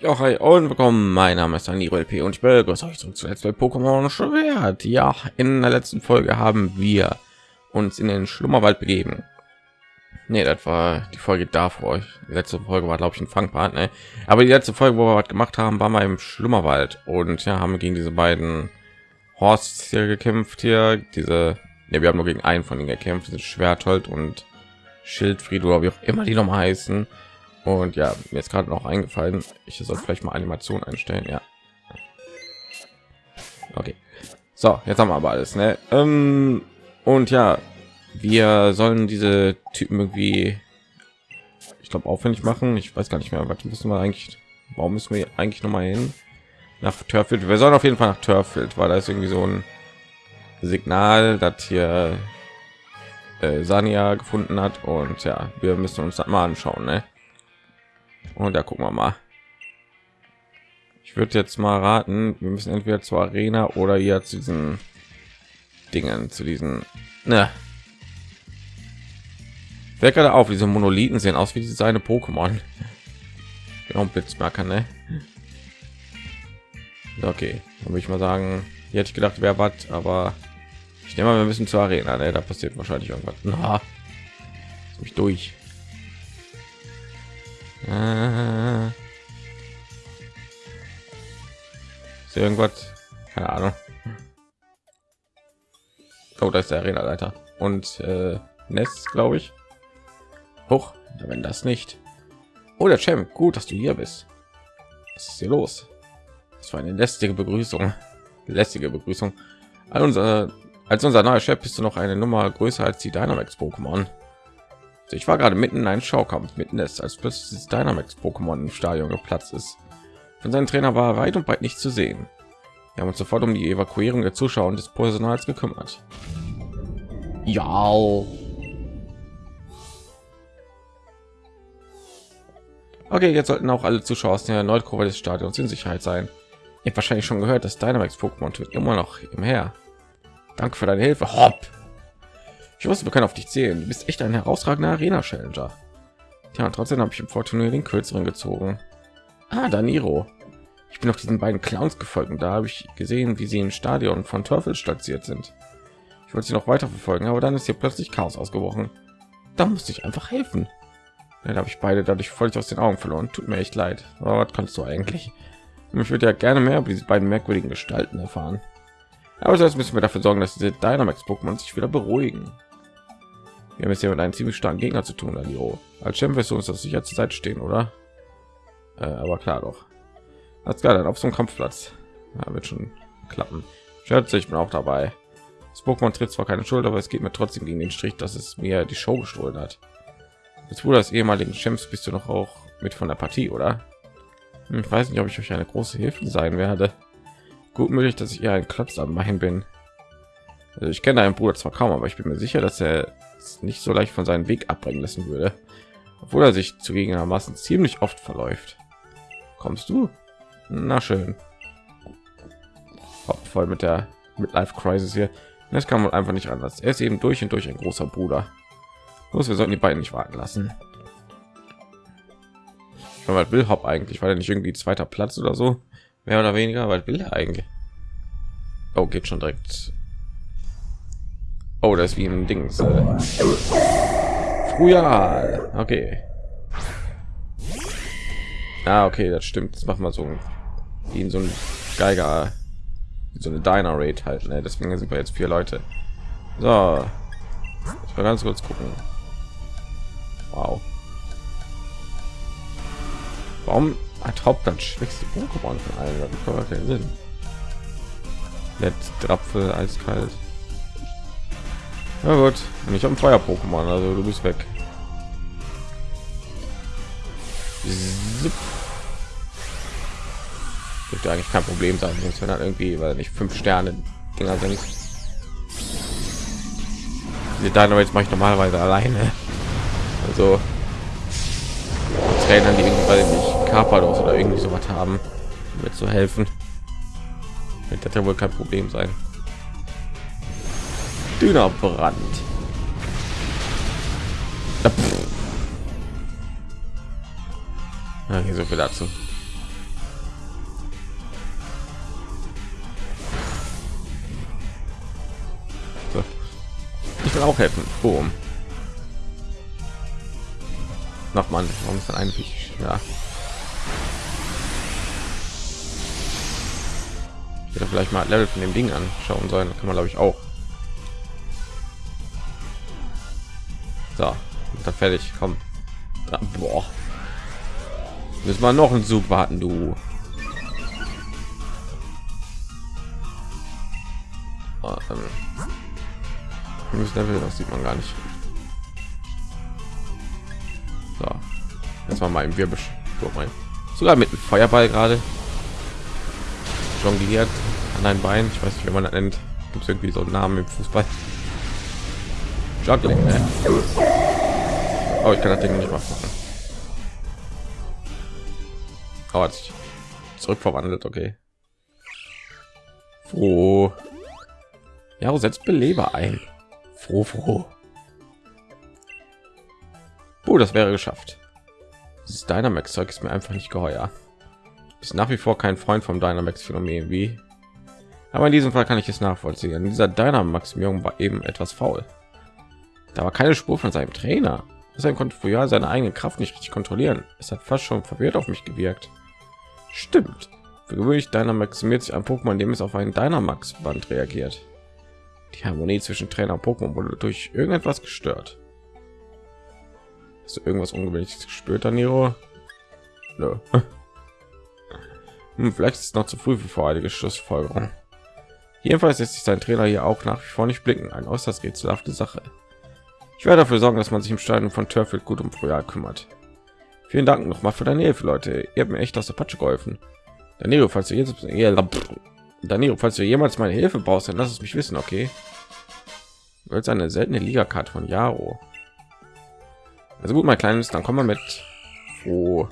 Ja, hi und willkommen. Mein Name ist Aniro LP und ich begrüße euch zurück zu Let's Play Pokémon Schwert. Ja, in der letzten Folge haben wir uns in den Schlummerwald begeben. Nee, das war die Folge davor. Die letzte Folge war, glaube ich, ein Fangpart. Ne? Aber die letzte Folge, wo wir was gemacht haben, war mal im Schlummerwald und ja, haben wir gegen diese beiden Horst hier gekämpft. Hier diese, ne, wir haben nur gegen einen von ihnen gekämpft, diese Schwerthold und Schildfried oder wie auch immer die noch heißen. Und ja, mir ist gerade noch eingefallen, ich soll vielleicht mal Animation einstellen. Ja. Okay. So, jetzt haben wir aber alles, ne? Ähm, und ja, wir sollen diese Typen irgendwie, ich glaube, aufwendig machen. Ich weiß gar nicht mehr, was müssen wir eigentlich, warum müssen wir eigentlich noch mal hin? Nach Törfield. Wir sollen auf jeden Fall nach Törfield, weil da ist irgendwie so ein Signal, dass hier äh, Sania gefunden hat. Und ja, wir müssen uns das mal anschauen, ne? Und da gucken wir mal. Ich würde jetzt mal raten, wir müssen entweder zur Arena oder hier zu diesen Dingen, zu diesen. Ne. Wer gerade auf, diese Monolithen sehen aus wie diese seine Pokémon. Genau, Blitzmerker, ne? Okay, dann würde ich mal sagen, hier hätte ich gedacht, wer was, aber ich nehme mal, wir müssen zur Arena, ne? Da passiert wahrscheinlich irgendwas. Na, mich durch. Ist irgendwas? Keine Ahnung. Oh, da ist der Arena-Leiter und äh, Nest, glaube ich. Hoch, wenn das nicht. Oh, der Champ, gut, dass du hier bist. Was ist hier los? Das war eine lästige Begrüßung. Lästige Begrüßung. All unser, als unser neuer Chef bist du noch eine Nummer größer als die Dynamax Pokémon. Ich war gerade mitten in einem Schaukampf mitten ist, als plötzlich das Dynamax Pokémon im Stadion geplatzt ist. Von seinem Trainer war weit und breit nicht zu sehen. Wir haben uns sofort um die Evakuierung der Zuschauer und des Personals gekümmert. Ja. Okay, jetzt sollten auch alle Zuschauer aus der Nordkurve des Stadions in Sicherheit sein. Ihr habt wahrscheinlich schon gehört, dass Dynamax Pokémon immer noch im Her. Danke für deine Hilfe. Hopp. Ich wusste, wir können auf dich zählen. Du bist echt ein herausragender Arena-Challenger. Ja, trotzdem habe ich im Vorturnier den kürzeren gezogen. Ah, Daniro. Ich bin auf diesen beiden Clowns gefolgt und da habe ich gesehen, wie sie im Stadion von Teufel stationiert sind. Ich wollte sie noch weiter verfolgen, aber dann ist hier plötzlich Chaos ausgebrochen. Da musste ich einfach helfen. Ja, da habe ich beide dadurch völlig aus den Augen verloren. Tut mir echt leid. Aber was kannst du eigentlich? Ich würde ja gerne mehr über diese beiden merkwürdigen Gestalten erfahren. Aber sonst müssen wir dafür sorgen, dass diese Dynamax Pokémon sich wieder beruhigen. Wir haben es hier mit einem ziemlich starken Gegner zu tun, Alio. Als Champ wirst du uns das sicher zur Seite stehen, oder? Äh, aber klar doch. Alles klar, dann auf so einem Kampfplatz. Ja, wird schon klappen. Schätze, ich bin auch dabei. Das Pokémon tritt zwar keine Schuld, aber es geht mir trotzdem gegen den Strich, dass es mir die Show gestohlen hat. Jetzt wurde das ehemaligen Champs bist du noch auch mit von der Partie, oder? Hm, ich weiß nicht, ob ich euch eine große Hilfe sein werde. Gut möglich, dass ich eher ein Klotz am Main bin. Also ich kenne einen Bruder zwar kaum, aber ich bin mir sicher, dass er nicht so leicht von seinem Weg abbringen lassen würde, obwohl er sich zugegebenermaßen ziemlich oft verläuft. Kommst du? Na schön. Haupt voll mit der Midlife Crisis hier. Das kann man einfach nicht anders. Er ist eben durch und durch ein großer Bruder. Los, wir sollten die beiden nicht warten lassen. Was will Hop eigentlich? War er nicht irgendwie zweiter Platz oder so? Mehr oder weniger? Was will er eigentlich? Oh, geht schon direkt Oh, das ist wie ein Ding. Äh, früher. Okay. Ah, okay, das stimmt. Das macht mal so wie in so ein Geiger, so eine Diner Rate halt. Ne? Deswegen sind wir jetzt vier Leute. So, ich will ganz kurz gucken. Wow. Warum hat Haupt dann schwächste Pokémon von allen? Das macht keinen Sinn. Nett, Drapfel, eiskalt. Na gut, und ich habe ein Feuer Pokémon, also du bist weg. Zip. Dürfte eigentlich kein Problem sein, wenn dann irgendwie, weil nicht fünf Sterne Dinger sind. Diese Dynamites mache ich normalerweise alleine. Also Trainer, die irgendwie nicht Carpados oder irgendwie so was haben, mir zu helfen. Wird das ja wohl kein Problem sein. Dönerbrand. Ja, ah, hier so viel dazu. So. Ich will auch helfen. Boom. Noch Mann, warum ist denn eigentlich? Ja. Ich vielleicht mal Level von dem Ding anschauen sollen. Kann man glaube ich auch. Dann fertig. Komm. Boah. Müssen wir noch einen Zug warten, du. Level, das sieht man gar nicht. So. Jetzt mal im Wirbel. Sogar mit Feuerball gerade jongliert an ein Bein. Ich weiß nicht, wie man das nennt. Gibt es irgendwie so einen Namen im Fußball? Juggling, ne? Oh, ich kann das Ding nicht machen. Oh, hat sich zurückverwandelt, okay. Froh. Ja, setzt Beleber ein. Froh, froh. Oh, das wäre geschafft. Dieses Dynamax-Zeug ist mir einfach nicht geheuer. Ist nach wie vor kein Freund vom Dynamax-Phänomen, wie. Aber in diesem Fall kann ich es nachvollziehen. Dieser Dynamax-Maximierung war eben etwas faul. Da war keine Spur von seinem Trainer. Er konnte früher seine eigene Kraft nicht richtig kontrollieren. Es hat fast schon verwirrt auf mich gewirkt. Stimmt. Für gewöhnlich Dynamaximiert sich ein Pokémon, dem es auf einen Dynamax-Band reagiert. Die Harmonie zwischen Trainer und Pokémon wurde durch irgendetwas gestört. Hast du irgendwas ungewöhnliches gespürt, Daniro? Nö. Hm, vielleicht ist es noch zu früh für voreilige Schlussfolgerung. Jedenfalls lässt sich sein Trainer hier auch nach wie vor nicht blicken. Ein äußerst rätselhafte Sache. Ich werde dafür sorgen, dass man sich im Stadion von Turfield gut um Frühjahr kümmert. Vielen Dank noch mal für deine Hilfe, Leute. Ihr habt mir echt aus der Patsche geholfen. Danilo, falls du jetzt Danilo, falls du jemals meine Hilfe brauchst, dann lass es mich wissen, okay? Du willst eine seltene Liga-Karte von Jaro. Also gut, mein Kleines, dann kommen wir mit. Oh.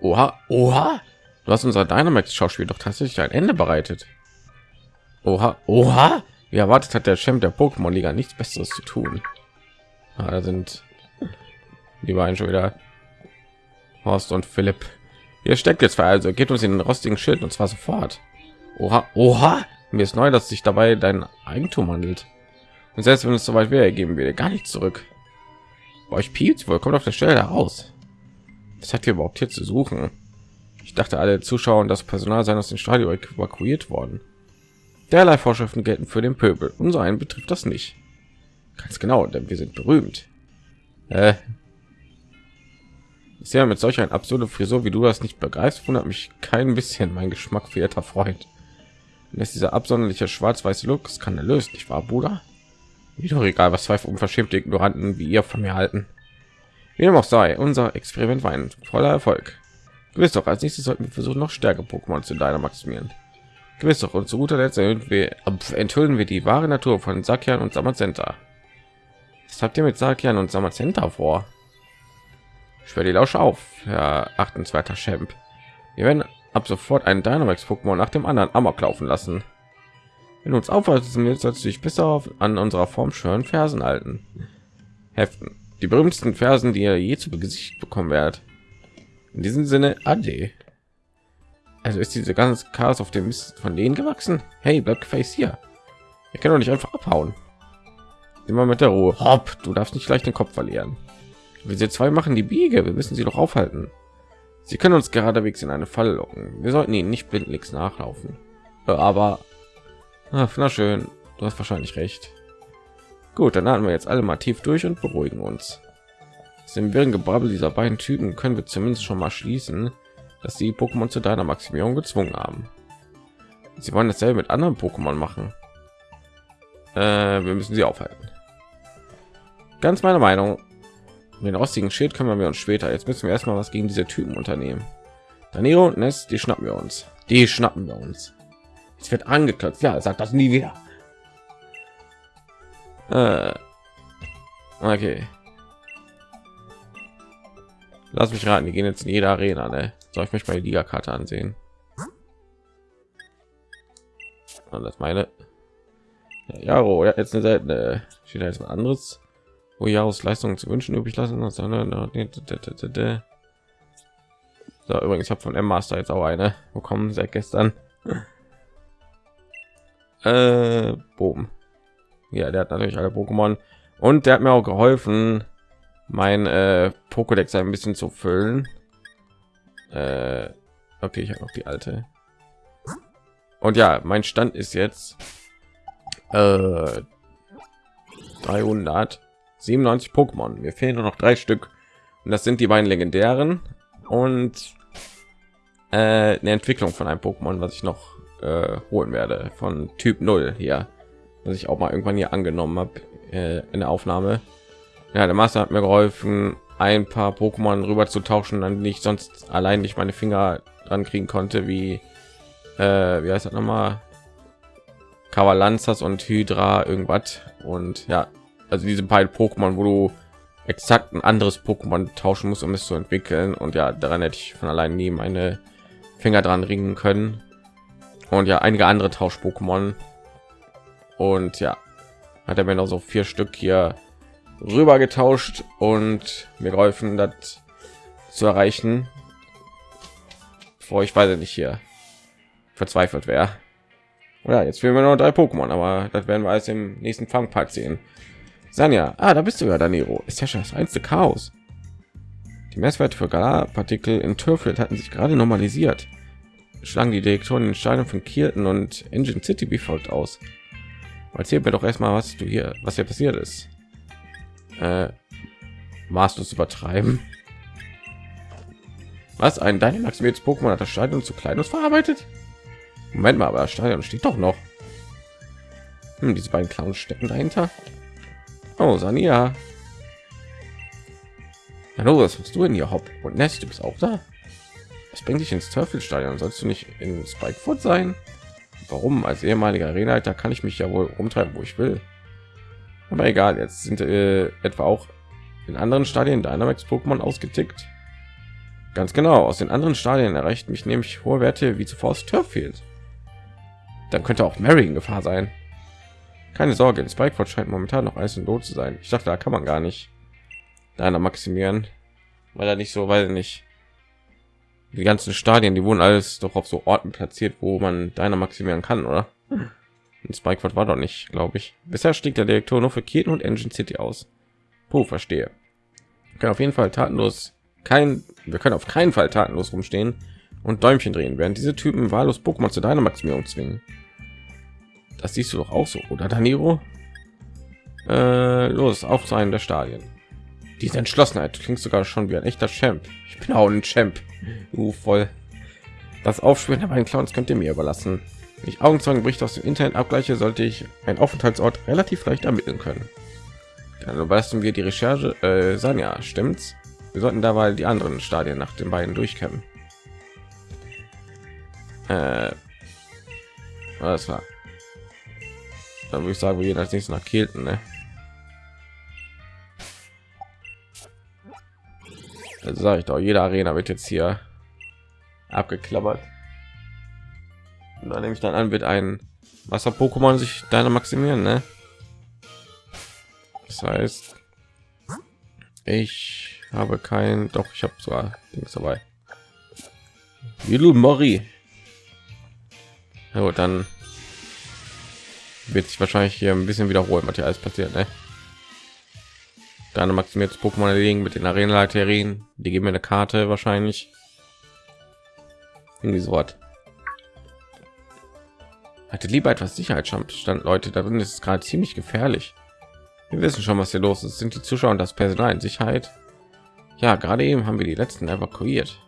Oha, oha. Du hast unser Dynamax-Schauspiel doch tatsächlich ein Ende bereitet. Oha, oha. Wie erwartet hat der Champ der Pokémon-Liga nichts Besseres zu tun. Ah, da sind die beiden schon wieder. Horst und Philipp. Ihr steckt jetzt also geht uns in den rostigen Schild und zwar sofort. Oha, oha. Mir ist neu, dass sich dabei dein Eigentum handelt. Und selbst wenn es soweit wäre, geben wir dir gar nicht zurück. Bei euch piept's wohl, kommt auf der Stelle heraus. Was hat ihr überhaupt hier zu suchen? Ich dachte, alle Zuschauer und das Personal seien aus dem Stadion evakuiert worden. Derlei Vorschriften gelten für den Pöbel. Unser einen betrifft das nicht. Ganz genau, denn wir sind berühmt. Äh, ich sehe mit solch ein absurde Frisur, wie du das nicht begreifst, wundert mich kein bisschen mein Geschmack, verehrter Freund. Und ist dieser absonderliche schwarz-weiße Look skandalös, nicht wahr, Bruder? Wie doch egal, was zwei unverschämte Ignoranten wie ihr von mir halten. Wie dem auch sei, unser Experiment war ein voller Erfolg. Gewiss doch, als nächstes sollten wir versuchen, noch stärker Pokémon zu deiner maximieren. Gewiss doch, und zu guter Letzt wir, enthüllen wir die wahre Natur von Sakian und Samazenta. Was habt ihr mit Sakian und Samazenta vor? Ich werde die Lausche auf, Herr achtenswerter Champ. Wir werden ab sofort einen Dynamax-Pokémon nach dem anderen Amok laufen lassen. Wenn du uns aufhalten willst, sollst du dich besser auf, an unserer Form schönen Fersen halten. Heften die berühmtesten Versen, die ihr je zu Gesicht bekommen werdet. In diesem Sinne, ade. Also ist diese ganze Chaos auf dem Mist von denen gewachsen? Hey, bleib face hier. Ihr könnt doch nicht einfach abhauen. Immer mit der Ruhe. Hopp, du darfst nicht gleich den Kopf verlieren. Wir sie zwei machen die Biege. Wir müssen sie doch aufhalten. Sie können uns geradewegs in eine Falle locken. Wir sollten ihnen nicht blindlings nachlaufen. Äh, aber, ach, na schön, du hast wahrscheinlich recht. Gut, dann atmen wir jetzt alle mal tief durch und beruhigen uns. Aus dem wirren Gebrabbel dieser beiden Typen können wir zumindest schon mal schließen, dass die Pokémon zu deiner Maximierung gezwungen haben. Sie wollen dasselbe mit anderen Pokémon machen. Äh, wir müssen sie aufhalten. Ganz meine Meinung. Den rostigen Schild kümmern wir uns später. Jetzt müssen wir erstmal was gegen diese Typen unternehmen. Danilo und Ness, die schnappen wir uns. Die schnappen wir uns. Es wird angeklotzt. Ja, sagt das nie wieder. Äh, okay. Lass mich raten, die gehen jetzt in jede Arena, ne? Soll ich mich die Liga-Karte ansehen? Und das meine. Ja, Jaro, ja, jetzt eine seltene. Steht da jetzt mal anderes, wo Jaros Leistungen zu wünschen übrig lassen. So, übrigens, habe von M Master jetzt auch eine bekommen seit gestern. Äh, boom. Ja, der hat natürlich alle Pokémon und der hat mir auch geholfen, mein äh, Pokédex ein bisschen zu füllen. Äh, okay, ich habe noch die alte. Und ja, mein Stand ist jetzt äh, 397 Pokémon. Mir fehlen nur noch drei Stück und das sind die beiden legendären und äh, eine Entwicklung von einem Pokémon, was ich noch äh, holen werde von Typ 0 hier, was ich auch mal irgendwann hier angenommen habe äh, in der Aufnahme. Ja, der Master hat mir geholfen, ein paar Pokémon rüber zu tauschen, an die ich sonst allein nicht meine Finger dran kriegen konnte, wie äh, wie heißt das nochmal? Kavalanzas und Hydra irgendwas. Und ja, also diese beiden Pokémon, wo du exakt ein anderes Pokémon tauschen musst, um es zu entwickeln. Und ja, daran hätte ich von allein nie meine Finger dran ringen können. Und ja einige andere Tausch-Pokémon. Und ja, hat er mir noch so vier Stück hier rüber getauscht und mir geholfen, das zu erreichen. Bevor ich weiß nicht hier verzweifelt wäre. Ja, jetzt fehlen wir noch drei Pokémon, aber das werden wir alles im nächsten Fangpart sehen. Sanja, ah, da bist du ja, Daniro. Ist ja schon das einzige Chaos. Die Messwerte für Galarpartikel in Turflet hatten sich gerade normalisiert. Schlagen die Direktoren in Steinen von Kirten und Engine City wie folgt aus. Erzähl mir doch erstmal, was du hier, was hier passiert ist. Äh, maßlos übertreiben. Was ein Dynamax jetzt Pokémon hat das Stadion zu klein und verarbeitet? Moment mal, aber das Stadion steht doch noch. Hm, diese beiden Clowns stecken dahinter. Oh, Sania. Hallo, was machst du denn hier, Hopp? Und Nest, du bist auch da? Was bringt dich ins Teufelsstadion? Sollst du nicht in Spikefoot sein? Warum? Als ehemaliger Arenaleiter kann ich mich ja wohl rumtreiben, wo ich will. Aber egal, jetzt sind äh, etwa auch in anderen Stadien Dynamax Pokémon ausgetickt. Ganz genau, aus den anderen Stadien erreicht mich nämlich hohe Werte wie zuvor aus Turffield. Dann könnte auch Mary in Gefahr sein. Keine Sorge, in Spikeford scheint momentan noch Eis und Lot zu sein. Ich dachte, da kann man gar nicht deiner maximieren, weil er nicht so, weil nicht die ganzen Stadien, die wurden alles doch auf so Orten platziert, wo man deiner maximieren kann, oder? Und Spikeford war doch nicht, glaube ich. Bisher stieg der Direktor nur für Keaton und Engine City aus. Puh, verstehe. Können auf jeden Fall tatenlos kein, wir können auf keinen Fall tatenlos rumstehen und Däumchen drehen, während diese Typen wahllos Pokémon zu deiner Maximierung zwingen. Das siehst du doch auch so, oder Daniro? Äh, los, auf zu einem der Stadien. Diese Entschlossenheit klingt sogar schon wie ein echter Champ. Ich bin auch ein Champ. Uh, voll. Das Aufspüren der beiden Clowns könnt ihr mir überlassen. Wenn ich Augenzeugenberichte aus dem Internet abgleiche, sollte ich einen Aufenthaltsort relativ leicht ermitteln können. Dann leisten wir die Recherche. Äh, Sanja, stimmt's? Wir sollten dabei die anderen Stadien nach den beiden durchkämmen. Äh, alles klar. Dann würde ich sagen, wir gehen als nächstes nach Kielten. Ne? Also sage ich doch, jede Arena wird jetzt hier abgeklappert. Dann nehme ich dann an, wird ein Wasser-Pokémon sich deine maximieren, ne? Das heißt, ich habe kein, doch ich habe zwar Dings dabei. Little Mori. Ja, dann wird sich wahrscheinlich hier ein bisschen wiederholen, was hier alles passiert, ne? Dann maximiert Pokémon liegen mit den Arena-Leiterien. Die geben mir eine Karte wahrscheinlich. Irgendwie so was. Hatte lieber etwas Sicherheitsstand, Leute. Darin ist es gerade ziemlich gefährlich. Wir wissen schon, was hier los ist. Sind die Zuschauer und das Personal in Sicherheit? Ja, gerade eben haben wir die letzten evakuiert.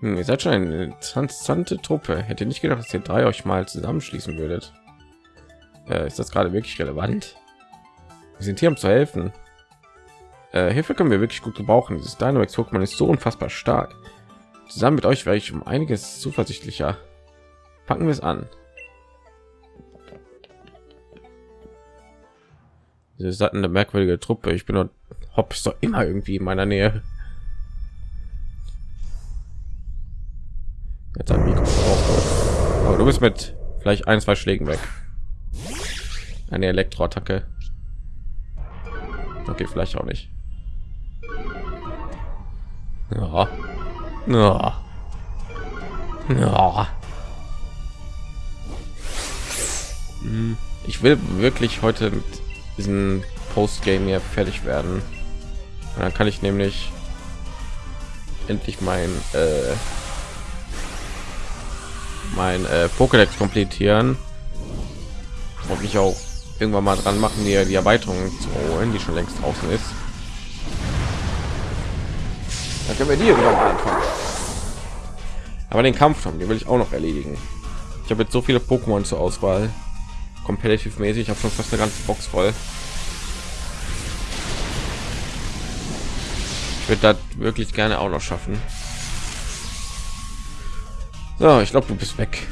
Hm, ihr seid schon eine interessante Truppe. Hätte nicht gedacht, dass ihr drei euch mal zusammenschließen würdet. Äh, ist das gerade wirklich relevant? Wir sind hier, um zu helfen. Äh, Hilfe können wir wirklich gut gebrauchen. Dieses Dynamax Pokémon ist so unfassbar stark. Zusammen mit euch wäre ich um einiges zuversichtlicher. Packen wir es an. Sie hatten eine merkwürdige Truppe. Ich bin nur hopp ist doch immer irgendwie in meiner Nähe. Jetzt ein Mikro Aber du bist mit vielleicht ein, zwei Schlägen weg. Eine Elektroattacke. Okay, vielleicht auch nicht. Ja. Ja. Ja. Ich will wirklich heute mit diesem Postgame hier fertig werden. Und dann kann ich nämlich endlich mein äh, mein äh, Pokédex komplettieren und mich auch irgendwann mal dran machen, hier die Erweiterung zu holen, die schon längst draußen ist. Dann können wir die wieder mal anfangen. Aber den Kampf haben, den will ich auch noch erledigen. Ich habe jetzt so viele Pokémon zur Auswahl, competitive mäßig. Ich habe schon fast eine ganze Box voll. Ich würde das wirklich gerne auch noch schaffen. So, ich glaube, du bist weg.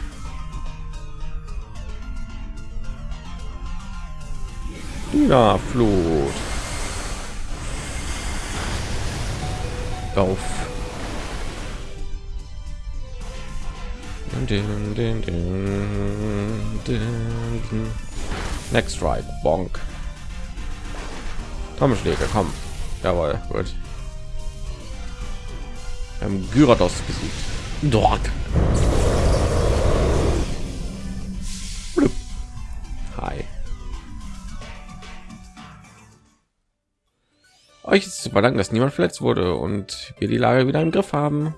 Ja, Flut. Auf. Next right, bonk. Trommelschläge, komm. Jawohl, gut. Wir haben Gyarados besiegt. Dort. Hi. Euch ist zu verdanken, dass niemand verletzt wurde und wir die Lage wieder im Griff haben.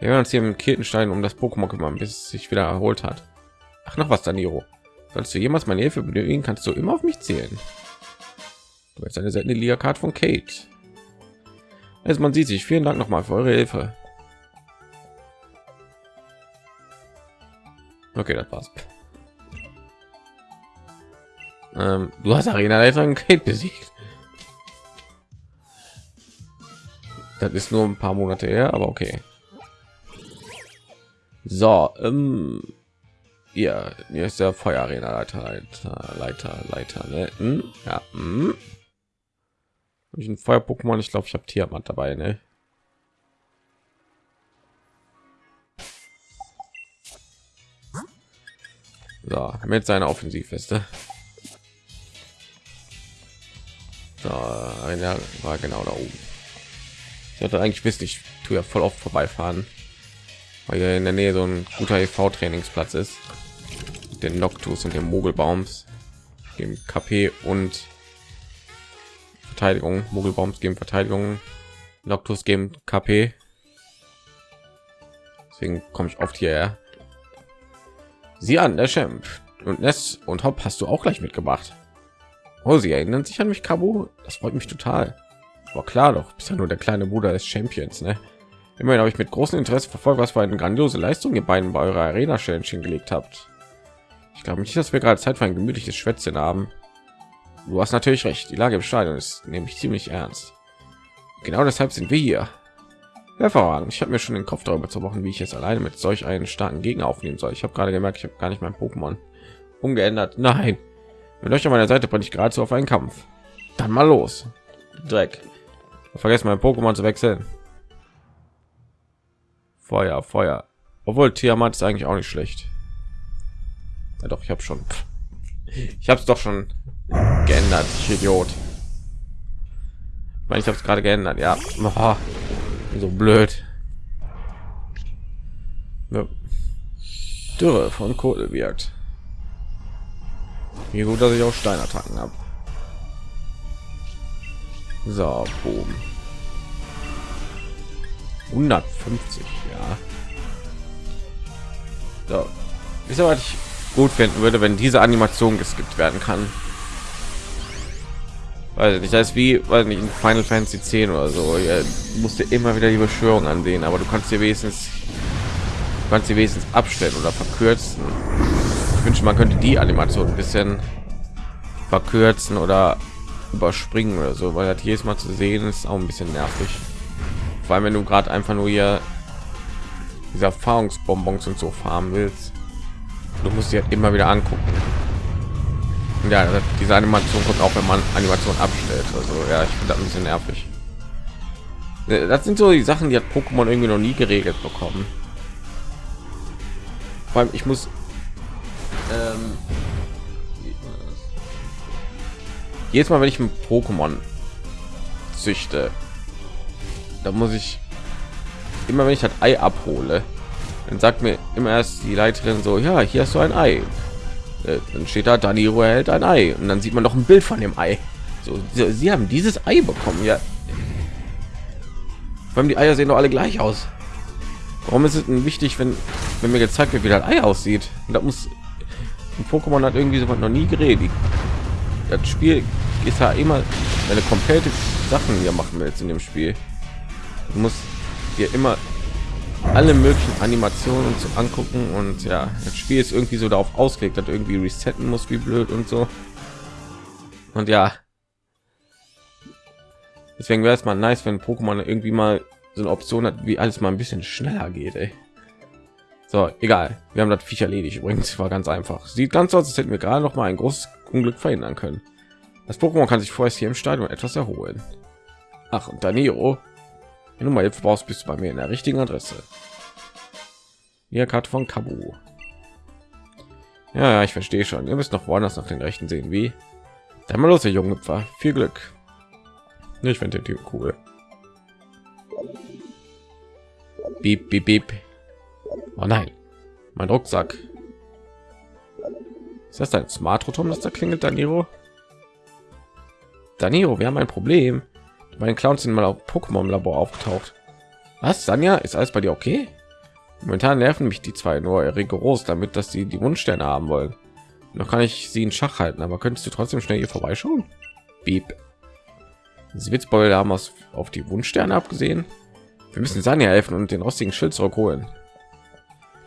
Wir werden uns hier im Kirtenstein um das Pokémon kümmern, bis es sich wieder erholt hat. Ach, noch was, Daniro. Sollst du jemals meine Hilfe benötigen, kannst du immer auf mich zählen. Du hast eine seltene Liga-Card von Kate. Also man sieht sich. Vielen Dank nochmal für eure Hilfe. Okay, das war's. Ähm, du hast Arena-Leiterin Kate besiegt. Das ist nur ein paar Monate her, aber okay. So, ähm, ja, hier ist der Feuerarena Leiter, Leiter, Leiter, Leiter, ne? Hm? Ja, hm. Hab ich ein Feuer-Pokémon? Ich glaube, ich habe Tiamat dabei, ne? So, mit seiner Offensivweste. So, einer war genau da oben. Ich hatte eigentlich wissen, ich tue ja voll oft vorbeifahren weil hier in der Nähe so ein guter EV Trainingsplatz ist. Den Noctus und dem Mogelbaums, dem KP und Verteidigung. Mogelbaums geben Verteidigung, Noctus geben KP. Deswegen komme ich oft hierher. Sie an, der Champ und Ness und Hop hast du auch gleich mitgebracht. Oh, sie erinnern sich an mich, Cabo. Das freut mich total. War klar doch, bist ja nur der kleine Bruder des Champions, ne? Immerhin habe ich mit großem Interesse verfolgt, was für eine grandiose Leistung ihr beiden bei eurer Arena-Challenge gelegt habt. Ich glaube nicht, dass wir gerade Zeit für ein gemütliches Schwätzchen haben. Du hast natürlich recht. Die Lage im Stadion ist nämlich ziemlich ernst. Genau deshalb sind wir hier. Hervorragend. Ich habe mir schon den Kopf darüber zerbrochen, wie ich jetzt alleine mit solch einen starken Gegner aufnehmen soll. Ich habe gerade gemerkt, ich habe gar nicht mein Pokémon umgeändert. Nein. Mit euch an meiner Seite bin ich geradezu auf einen Kampf. Dann mal los. Dreck. Vergessen mein Pokémon zu wechseln. Feuer, Feuer. Obwohl Tiamat ist eigentlich auch nicht schlecht. Ja, doch, ich habe schon. Ich habe es doch schon geändert, ich Idiot. Ich meine, ich habe es gerade geändert, ja. Oh, so blöd. Ja. Dürre von Kohle wirkt. Wie gut, dass ich auch Steinattacken habe. So, boom. 150 ja. So. Ist aber ich gut finden würde wenn diese animation geskippt werden kann? Weil ich weiß wie weil nicht in final fantasy 10 oder so ja, musste immer wieder die beschwörung ansehen aber du kannst dir wenigstens kannst sie wenigstens abstellen oder verkürzen. Ich wünsche man könnte die animation ein bisschen verkürzen oder überspringen oder so weil das jedes mal zu sehen ist auch ein bisschen nervig vor allem wenn du gerade einfach nur hier diese Erfahrungsbonbons und so farmen willst. Du musst dir immer wieder angucken. Ja, diese Animation kommt auch, wenn man Animation abstellt. Also ja, ich finde ein bisschen nervig. Äh, das sind so die Sachen, die hat Pokémon irgendwie noch nie geregelt bekommen. Vor allem, ich muss ähm, jedes Mal, wenn ich ein Pokémon züchte, da muss ich immer wenn ich das Ei abhole, dann sagt mir immer erst die Leiterin so, ja, hier hast du ein Ei. Äh, dann steht da, Daniro hält ein Ei und dann sieht man doch ein Bild von dem Ei. So, sie, sie haben dieses Ei bekommen, ja. Weil die Eier sehen doch alle gleich aus. Warum ist es denn wichtig, wenn, wenn mir gezeigt wird, wie das Ei aussieht? Und da muss ein Pokémon hat irgendwie so noch nie geredet. Das Spiel ist ja immer eine komplette Sachen hier machen willst in dem Spiel. Du musst dir immer alle möglichen Animationen zu angucken und ja, das Spiel ist irgendwie so darauf ausgelegt, dass irgendwie resetten muss, wie blöd und so. Und ja, deswegen wäre es mal nice, wenn Pokémon irgendwie mal so eine Option hat, wie alles mal ein bisschen schneller geht. Ey. So, egal. Wir haben das Viech erledigt. Übrigens war ganz einfach. Sieht ganz aus, als hätten wir gerade noch mal ein großes Unglück verhindern können. Das Pokémon kann sich vorerst hier im Stadion etwas erholen. Ach, und Danilo, wenn du mal Hilfe brauchst, bist du bei mir in der richtigen Adresse. Hier Karte von Kabu. Ja, ja, ich verstehe schon. Ihr müsst noch woanders nach den Rechten sehen, wie. Dann mal los, ihr junge Pferd. Viel Glück. Ich finde den Typ cool. Beep, beep, beep. Oh nein, mein Rucksack. Ist das ein Smart Rotom, das da klingelt, Daniro? Daniro, wir haben ein Problem. Meine Clowns sind mal auf Pokémon Labor aufgetaucht. Was, Sanja? Ist alles bei dir okay? Momentan nerven mich die zwei nur rigoros damit, dass sie die Wunschsterne haben wollen. Noch kann ich sie in Schach halten, aber könntest du trotzdem schnell hier vorbeischauen? Beep. Sie Witzbeule haben aus, auf die Wunschsterne abgesehen. Wir müssen Sanja helfen und den rostigen Schild zurückholen.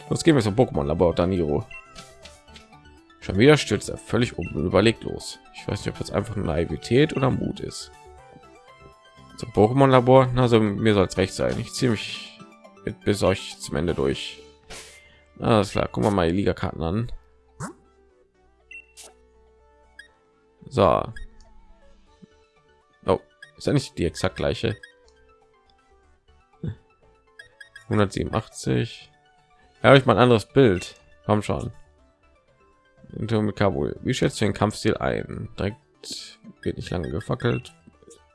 Los gehen wir zum Pokémon Labor Daniro. Schon wieder stürzt er völlig um und überlegt los. Ich weiß nicht, ob das einfach nur Naivität oder Mut ist. Zum Pokémon Labor, also mir soll es recht sein. Ich ziehe mich mit bis euch zum Ende durch. Alles klar, gucken wir mal die Liga-Karten an. So. Oh, ist ja nicht die exakt gleiche. 187. Ja, ich mal ein anderes Bild. Komm schon. mit Kabul. Wie schätzt du den Kampfstil ein? Direkt wird nicht lange gefackelt.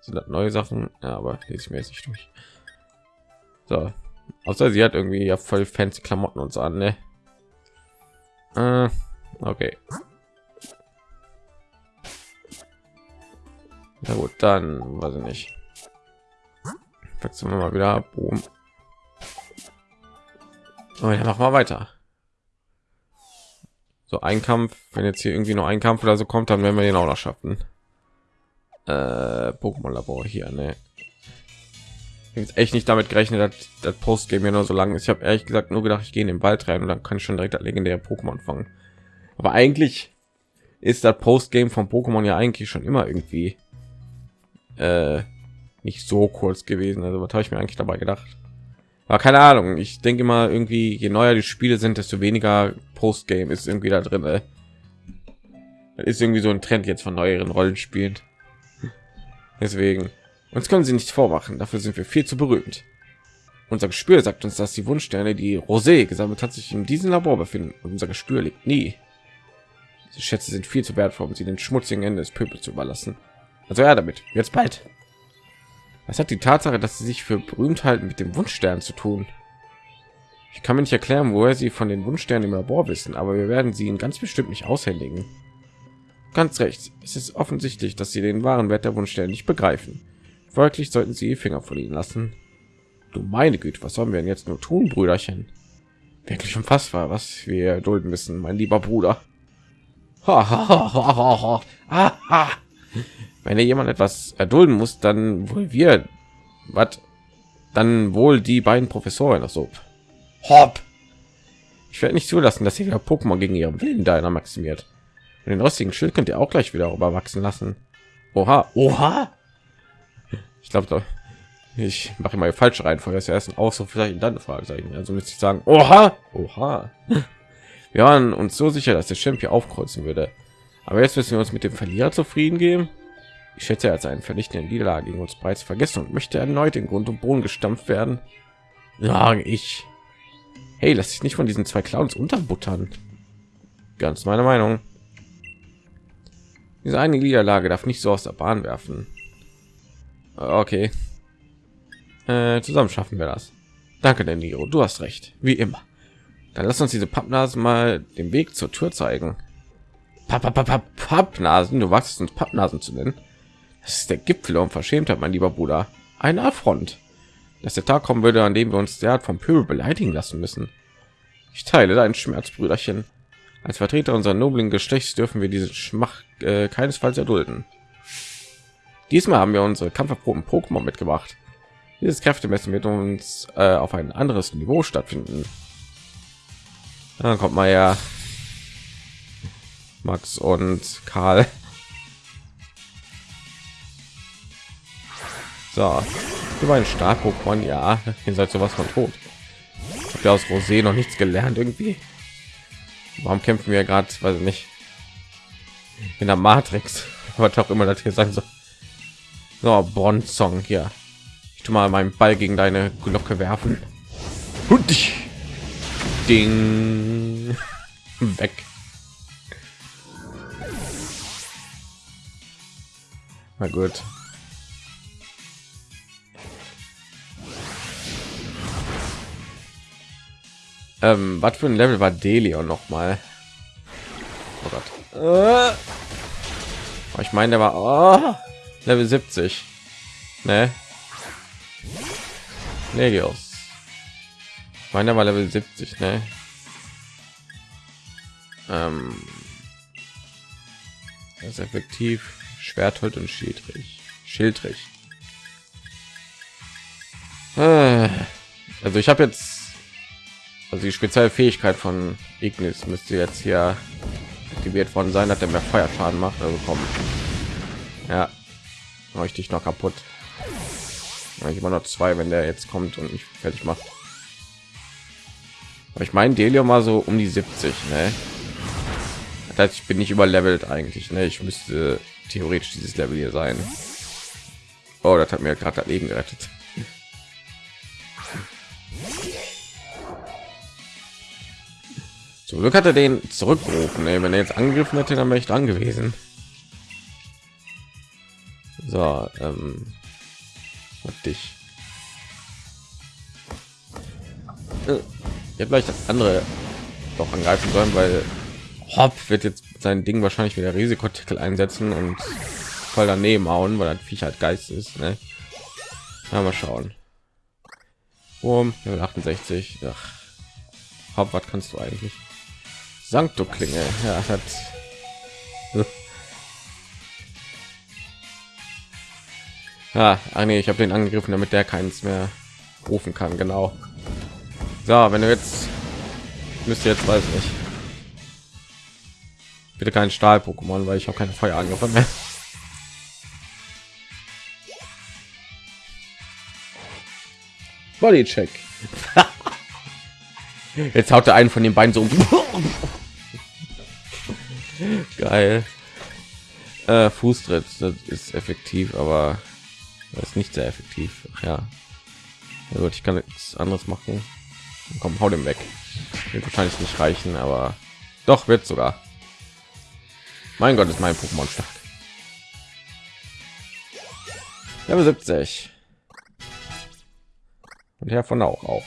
Sind neue Sachen? Ja, aber lese ich mir jetzt nicht durch. So. Außer sie hat irgendwie ja voll fancy Klamotten uns an, ne? Äh, okay. Na gut, dann weiß ich nicht. Wechseln wir mal wieder. Boom. Oh, ja, machen wir weiter. So ein Kampf, wenn jetzt hier irgendwie noch ein Kampf oder so kommt, dann werden wir den auch noch schaffen. Äh, Pokémon Labor hier, ne? Jetzt echt nicht damit gerechnet, dass das Post game ja nur so lange ist. Ich habe ehrlich gesagt nur gedacht, ich gehe in den Wald rein und dann kann ich schon direkt das legendäre Pokémon fangen. Aber eigentlich ist das Post game von Pokémon ja eigentlich schon immer irgendwie äh, nicht so kurz gewesen. Also was habe ich mir eigentlich dabei gedacht? war keine Ahnung. Ich denke mal irgendwie, je neuer die Spiele sind, desto weniger Postgame ist irgendwie da drin. Ey. Das ist irgendwie so ein Trend jetzt von neueren Rollenspielen. Deswegen uns können sie nicht vormachen. Dafür sind wir viel zu berühmt. Unser Gespür sagt uns, dass die Wunschsterne, die Rosé gesammelt hat, sich in diesem Labor befinden. Und unser Gespür liegt nie. Diese Schätze sind viel zu wertvoll, um sie den schmutzigen Ende des Pöbels zu überlassen. Also ja, damit. Jetzt bald. Was hat die Tatsache, dass sie sich für berühmt halten, mit dem Wunschstern zu tun? Ich kann mir nicht erklären, woher sie von den Wunschsternen im Labor wissen, aber wir werden sie ihnen ganz bestimmt nicht aushändigen. Ganz recht. Es ist offensichtlich, dass sie den wahren Wert der Wunschsterne nicht begreifen. Folglich sollten sie Finger von ihnen lassen. Du meine Güte, was sollen wir denn jetzt nur tun, Brüderchen? Wirklich unfassbar, was wir dulden müssen, mein lieber Bruder. Wenn jemand etwas erdulden muss dann wohl wir was dann wohl die beiden professoren also hopp ich werde nicht zulassen dass wieder pokémon gegen ihren willen deiner maximiert und den rostigen schild könnt ihr auch gleich wieder überwachsen lassen. Oha. Oha? Ich glaube doch ich mache mal falsche reihenfolge. Das erst auch so vielleicht dann fragezeichen also müsste ich sagen oha! Oha. Wir waren uns so sicher dass der champion aufkreuzen würde. Aber jetzt müssen wir uns mit dem verlierer zufrieden geben. Ich schätze, er hat seinen vernichtenden Niederlage gegen uns bereits vergessen und möchte erneut in Grund und Boden gestampft werden. Sage ich. Hey, lass dich nicht von diesen zwei Clowns unterbuttern. Ganz meine Meinung. Diese eine Niederlage darf nicht so aus der Bahn werfen. Okay. Äh, zusammen schaffen wir das. Danke, der Niro. Du hast recht. Wie immer. Dann lass uns diese Pappnasen mal den Weg zur Tür zeigen. Pappnasen, du wachst uns Pappnasen zu nennen. Das ist der Gipfel und Verschämtheit, mein lieber Bruder. Ein Affront. Dass der Tag kommen würde, an dem wir uns derart vom Pöbel beleidigen lassen müssen. Ich teile deinen Schmerz, Brüderchen. Als Vertreter unserer noblen Geschlechts dürfen wir diesen Schmach äh, keinesfalls erdulden. Diesmal haben wir unsere kampferproben Pokémon mitgebracht. Dieses Kräftemessen wird uns äh, auf ein anderes Niveau stattfinden. Dann kommt mal ja Max und Karl. So, über ein Star-Pokémon, ja, ihr seid sowas von tot. Habe ja aus Rosé noch nichts gelernt irgendwie. Warum kämpfen wir gerade, weiß ich nicht, in der Matrix, was auch immer das hier sein soll. So, Bronzong hier. Ich tu mal meinen Ball gegen deine Glocke werfen. Und dich. Ding. Weg. Na gut. Ähm, was für ein Level war Delion noch mal? Oh Gott. Äh. Ich meine, der war oh, Level 70. Ne? Legios. Ich meine, der war Level 70, ne? Ähm, das ist effektiv Schwerthold und Schildrich. Schildrich. Äh, also ich habe jetzt also die spezielle Fähigkeit von Ignis müsste jetzt hier aktiviert worden sein, dass er mehr Feuerschaden macht. Also kommen. Ja, mache ich noch kaputt. Ich immer noch zwei, wenn der jetzt kommt und mich fertig macht. Aber ich meine, Delium mal so um die 70, ne? Das heißt, ich bin nicht überlevelt eigentlich, ne? Ich müsste theoretisch dieses Level hier sein. Oh, das hat mir gerade Leben gerettet. Zum Glück hat er den zurückgerufen. Ey. Wenn er jetzt angegriffen hätte, dann wäre ich dran gewesen. So, ähm, dich. Äh, ich habe gleich das andere doch angreifen sollen, weil Hopp wird jetzt sein Ding wahrscheinlich wieder Risikotitel einsetzen und voll daneben hauen, weil ein Viech halt Geist ist. Ne? Ja, mal schauen. Um 68. Ach, Hopp, was kannst du eigentlich? Sankto Klinge. Ja, hat. Ja, ah, nee, ich habe den angegriffen, damit der keins mehr rufen kann. Genau. So, wenn du jetzt müsst ihr jetzt weiß nicht. Bitte kein Stahl-Pokémon, weil ich habe keine Feuerangriffe mehr. Bodycheck. Jetzt haut er einen von den beiden so. Geil. Äh, Fußtritt, das ist effektiv, aber das ist nicht sehr effektiv. Ach ja. ja gut, ich kann nichts anderes machen. Komm, hau dem weg. Wird wahrscheinlich nicht reichen, aber doch wird sogar. Mein Gott, ist mein Pokémon stark. Level 70. Und Herr von auch auch.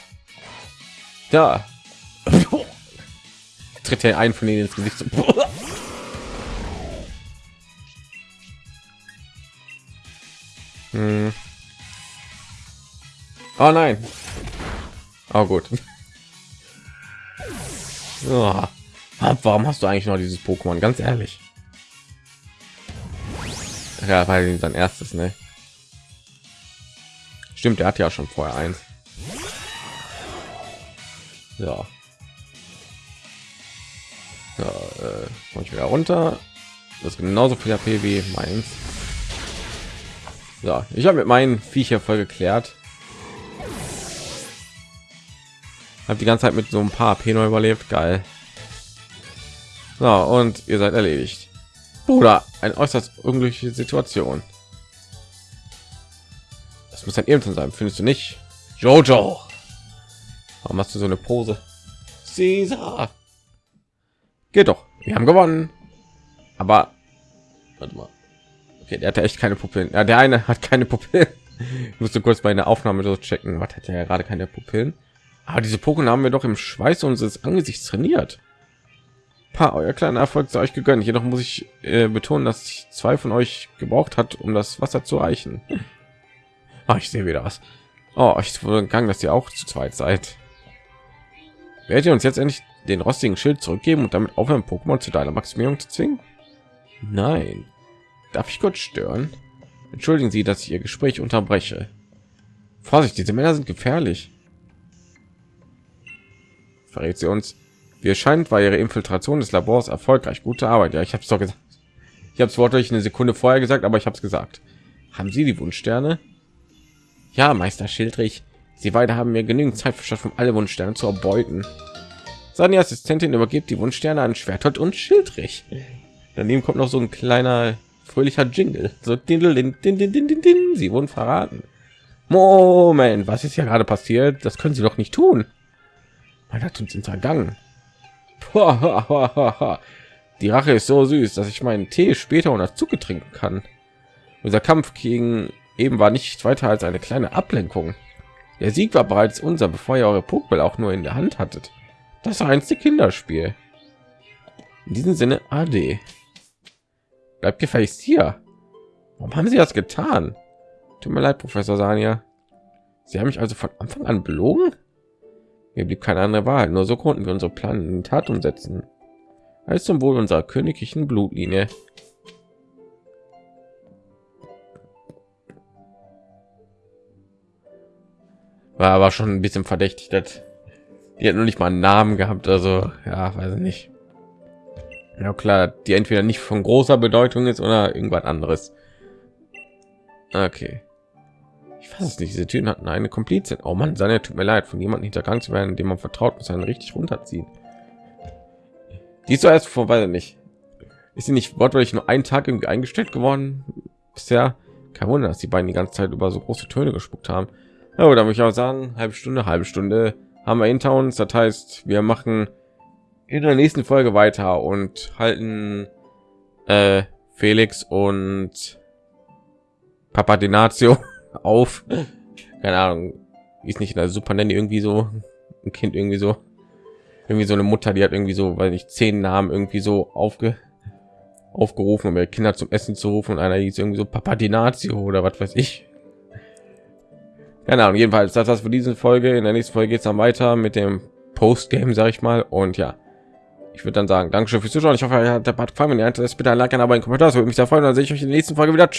Ja, tritt er ein von ihnen ins Gesicht. Hm. Oh nein. Oh gut. Oh. Warum hast du eigentlich noch dieses Pokémon? Ganz ehrlich. Ja, weil sein erstes, ne? Stimmt, er hat ja schon vorher eins. Ja. Ja, äh, ich wieder runter. Das ist genauso viel AP wie meins. Ja, ich habe mit meinen Viecher voll geklärt. Habe die ganze Zeit mit so ein paar AP neu überlebt. Geil. So, und ihr seid erledigt. Bruder, ein äußerst unglückliche Situation. Das muss ein Irrtum sein, findest du nicht? Jojo. Warum hast du so eine Pose? Caesar. Geht doch. Wir haben gewonnen. Aber warte mal. Okay, der hatte echt keine Pupillen. Ja, der eine hat keine Pupillen. Ich musste kurz bei einer Aufnahme so checken. Was hat er ja gerade keine Pupillen? Aber diese Pokémon haben wir doch im Schweiß unseres Angesichts trainiert. Pa, euer kleiner Erfolg sei euch gegönnt. Jedoch muss ich äh, betonen, dass ich zwei von euch gebraucht hat, um das Wasser zu reichen. Ah, ich sehe wieder was. Oh, ich wurde gegangen, dass ihr auch zu zweit seid. Werdet ihr uns jetzt endlich den rostigen Schild zurückgeben und damit aufhören, Pokémon zu deiner Maximierung zu zwingen? Nein. Darf ich kurz stören? Entschuldigen Sie, dass ich Ihr Gespräch unterbreche. Vorsicht, diese Männer sind gefährlich. Verrät sie uns. Wie erscheint, war Ihre Infiltration des Labors erfolgreich. Gute Arbeit. Ja, ich habe es doch gesagt. Ich habe es wortwörtlich eine Sekunde vorher gesagt, aber ich habe es gesagt. Haben Sie die Wunschsterne? Ja, Meister Schildrich. Sie beide haben mir genügend Zeit verschafft, um alle Wunschsterne zu erbeuten. Seine Assistentin übergibt die Wunschsterne an Schwertot und Schildrich. Daneben kommt noch so ein kleiner fröhlicher Jingle. So din, din, din, din, din, din. Sie wurden verraten. Moment, was ist ja gerade passiert? Das können Sie doch nicht tun. Man hat uns hintergangen. Die Rache ist so süß, dass ich meinen Tee später unter Zuge trinken kann. Unser Kampf gegen eben war nicht weiter als eine kleine Ablenkung. Der Sieg war bereits unser, bevor ihr eure Pokéball auch nur in der Hand hattet. Das einzige Kinderspiel. In diesem Sinne, AD. Bleibt gefälligst hier. Warum haben Sie das getan? Tut mir leid, Professor Sania. Sie haben mich also von Anfang an belogen? Mir blieb keine andere Wahl, nur so konnten wir unsere Pläne in Tat umsetzen. Als zum Wohl unserer königlichen Blutlinie. War aber schon ein bisschen verdächtig, dass die hat noch nicht mal einen Namen gehabt, also ja, weiß ich nicht. Ja klar, die entweder nicht von großer Bedeutung ist oder irgendwas anderes. Okay. Ich weiß es nicht. Diese Türen hatten eine Komplizin. Oh Mann, seine tut mir leid, von jemandem hintergangen zu werden, dem man vertraut, muss einen richtig runterziehen. Die ist erst vorbei nicht. Ist sie nicht wortwörtlich nur einen Tag irgendwie eingestellt geworden? Bisher kein Wunder, dass die beiden die ganze Zeit über so große Töne gespuckt haben. Ja, da würde ich auch sagen, halbe Stunde, halbe Stunde haben wir hinter uns. Das heißt, wir machen in der nächsten Folge weiter und halten äh, Felix und Papa Dinazio auf. Keine Ahnung, ist nicht in der Super Nanny irgendwie so ein Kind irgendwie so irgendwie so eine Mutter, die hat irgendwie so, weil ich zehn Namen irgendwie so aufge aufgerufen, um ihre Kinder zum Essen zu rufen und einer hieß irgendwie so Papa Dinazio oder was weiß ich. Keine Ahnung, jedenfalls das was für diese Folge. In der nächsten Folge geht es dann weiter mit dem Postgame, sage ich mal. Und ja, ich würde dann sagen, Dankeschön fürs Zuschauen. Ich hoffe, ihr hat der Part gefallen. Wenn ihr hat, bitte ein Like, ein Abo, ein Kommentar. Das würde mich sehr freuen. Dann sehe ich euch in der nächsten Folge wieder.